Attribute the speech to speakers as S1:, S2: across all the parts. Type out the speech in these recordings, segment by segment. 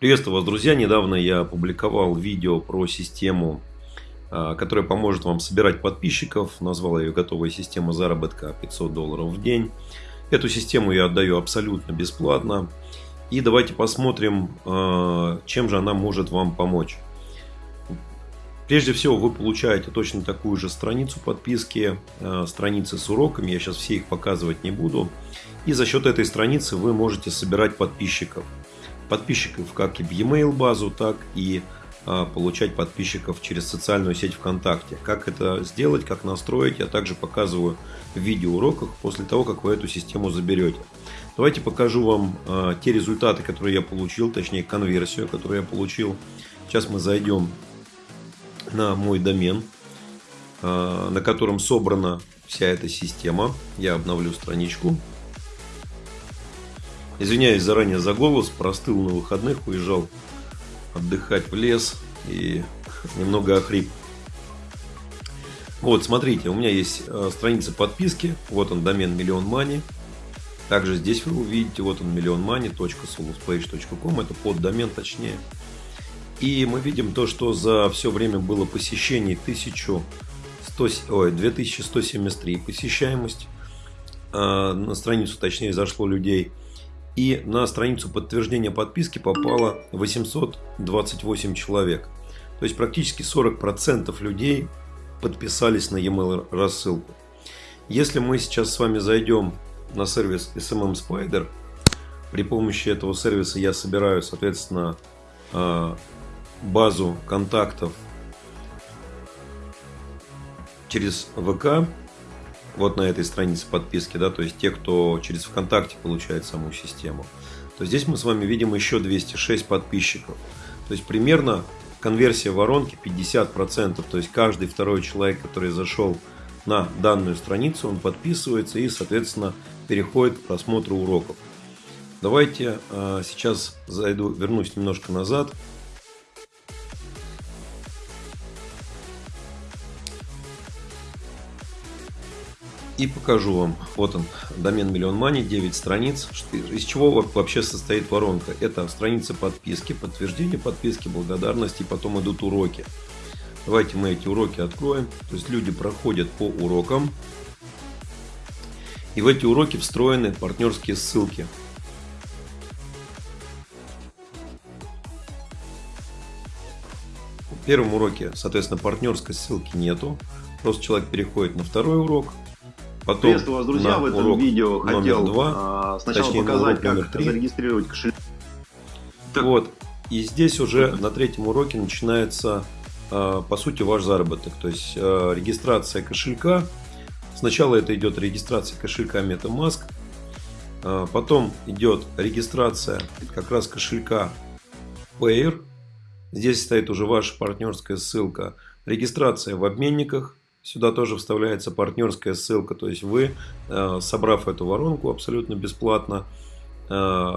S1: Приветствую вас, друзья! Недавно я опубликовал видео про систему, а, которая поможет вам собирать подписчиков. Назвал ее «Готовая система заработка 500 долларов в день». Эту систему я отдаю абсолютно бесплатно. И давайте посмотрим, а, чем же она может вам помочь. Прежде всего, вы получаете точно такую же страницу подписки, а, страницы с уроками. Я сейчас все их показывать не буду. И за счет этой страницы вы можете собирать подписчиков подписчиков как и в e-mail базу, так и а, получать подписчиков через социальную сеть ВКонтакте. Как это сделать, как настроить, я также показываю в видеоуроках после того, как вы эту систему заберете. Давайте покажу вам а, те результаты, которые я получил, точнее конверсию, которую я получил. Сейчас мы зайдем на мой домен, а, на котором собрана вся эта система. Я обновлю страничку. Извиняюсь заранее за голос, простыл на выходных, уезжал отдыхать в лес и немного охрип. Вот, смотрите, у меня есть э, страница подписки, вот он домен миллион мани. Также здесь вы увидите, вот он миллион money.soluspage.com, это под домен точнее. И мы видим то, что за все время было посещений 1100, ой, 2173 посещаемость. А на страницу точнее зашло людей и на страницу подтверждения подписки попало 828 человек. То есть практически 40% людей подписались на e-mail рассылку. Если мы сейчас с вами зайдем на сервис SMM Spider, при помощи этого сервиса я собираю, соответственно, а, базу контактов через ВК вот на этой странице подписки, да, то есть те, кто через ВКонтакте получает саму систему, то здесь мы с вами видим еще 206 подписчиков. То есть примерно конверсия воронки 50%, то есть каждый второй человек, который зашел на данную страницу, он подписывается и, соответственно, переходит к просмотру уроков. Давайте э, сейчас зайду, вернусь немножко назад. И покажу вам. Вот он, домен Миллион Money, 9 страниц. Из чего вообще состоит воронка? Это страница подписки, подтверждение подписки, благодарности, и потом идут уроки. Давайте мы эти уроки откроем. То есть люди проходят по урокам. И в эти уроки встроены партнерские ссылки. В первом уроке, соответственно, партнерской ссылки нету. Просто человек переходит на второй урок,
S2: Потом Приветствую вас, друзья! В этом видео хотел два, а, сначала точнее, показать, как 3. зарегистрировать кошелек.
S1: Так. Вот. И здесь уже на третьем уроке начинается, а, по сути, ваш заработок. То есть а, регистрация кошелька. Сначала это идет регистрация кошелька MetaMask. Потом идет регистрация как раз кошелька Payer. Здесь стоит уже ваша партнерская ссылка. Регистрация в обменниках. Сюда тоже вставляется партнерская ссылка, то есть вы, э, собрав эту воронку абсолютно бесплатно, э,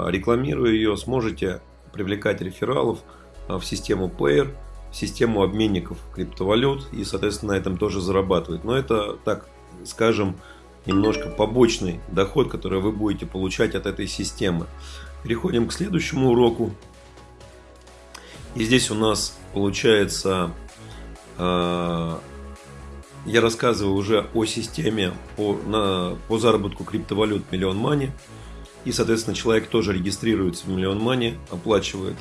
S1: рекламируя ее, сможете привлекать рефералов э, в систему Payer, в систему обменников криптовалют и, соответственно, на этом тоже зарабатывать. Но это, так скажем, немножко побочный доход, который вы будете получать от этой системы. Переходим к следующему уроку. И здесь у нас получается я рассказываю уже о системе по, на, по заработку криптовалют Миллион Мани. И, соответственно, человек тоже регистрируется в Миллион Мани, оплачивает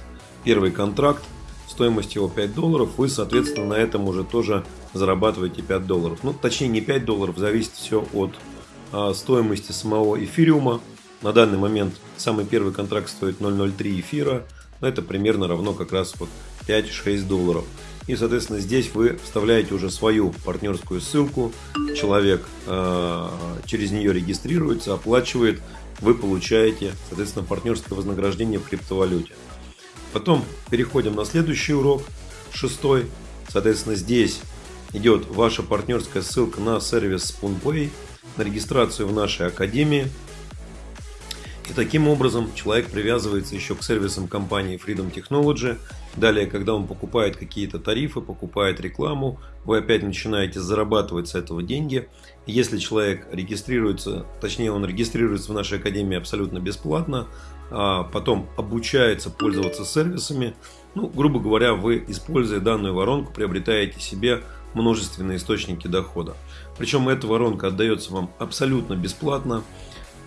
S1: первый контракт, стоимость его 5 долларов, вы, соответственно, на этом уже тоже зарабатываете 5 долларов. Ну, точнее, не 5 долларов, зависит все от а, стоимости самого эфириума. На данный момент самый первый контракт стоит 0.03 эфира, но это примерно равно как раз вот 5-6 долларов. И, соответственно, здесь вы вставляете уже свою партнерскую ссылку. Человек э, через нее регистрируется, оплачивает. Вы получаете, соответственно, партнерское вознаграждение в криптовалюте. Потом переходим на следующий урок, шестой. Соответственно, здесь идет ваша партнерская ссылка на сервис SpoonPay, на регистрацию в нашей академии. И таким образом человек привязывается еще к сервисам компании Freedom Technology – Далее, когда он покупает какие-то тарифы, покупает рекламу, вы опять начинаете зарабатывать с этого деньги. Если человек регистрируется, точнее он регистрируется в нашей академии абсолютно бесплатно, а потом обучается пользоваться сервисами, ну, грубо говоря, вы, используя данную воронку, приобретаете себе множественные источники дохода. Причем эта воронка отдается вам абсолютно бесплатно.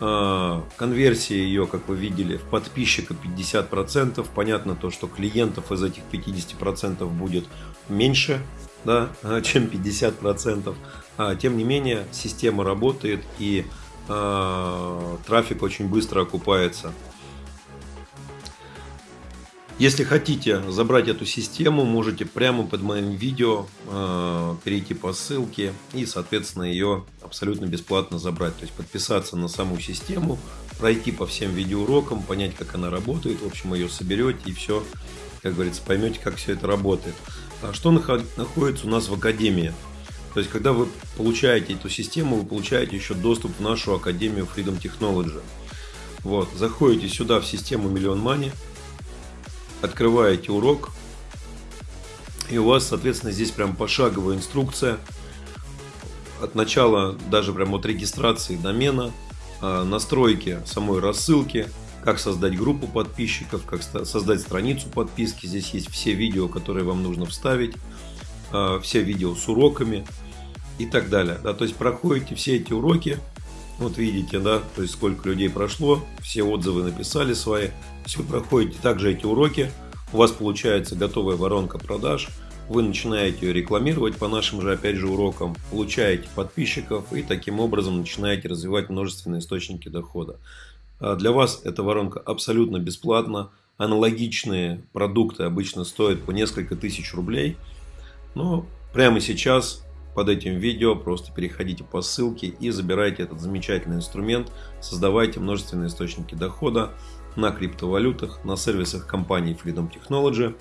S1: А, конверсия ее, как вы видели, в подписчика 50%. Понятно то, что клиентов из этих 50% будет меньше, да, чем 50%. А, тем не менее, система работает и а, трафик очень быстро окупается. Если хотите забрать эту систему, можете прямо под моим видео э, перейти по ссылке и, соответственно, ее абсолютно бесплатно забрать. То есть подписаться на саму систему, пройти по всем видеоурокам, понять, как она работает. В общем, ее соберете и все, как говорится, поймете, как все это работает. А что находится у нас в Академии? То есть, когда вы получаете эту систему, вы получаете еще доступ в нашу Академию Freedom Technology. Вот, заходите сюда в систему Million Money – открываете урок, и у вас, соответственно, здесь прям пошаговая инструкция от начала, даже прям от регистрации домена, а, настройки самой рассылки, как создать группу подписчиков, как создать страницу подписки. Здесь есть все видео, которые вам нужно вставить, а, все видео с уроками и так далее. Да, то есть проходите все эти уроки, вот видите, да, то есть сколько людей прошло, все отзывы написали свои. Вы проходите также эти уроки, у вас получается готовая воронка продаж, вы начинаете ее рекламировать по нашим же, опять же, урокам, получаете подписчиков и таким образом начинаете развивать множественные источники дохода. А для вас эта воронка абсолютно бесплатна. Аналогичные продукты обычно стоят по несколько тысяч рублей. Но прямо сейчас под этим видео просто переходите по ссылке и забирайте этот замечательный инструмент, создавайте множественные источники дохода на криптовалютах, на сервисах компании Freedom Technology.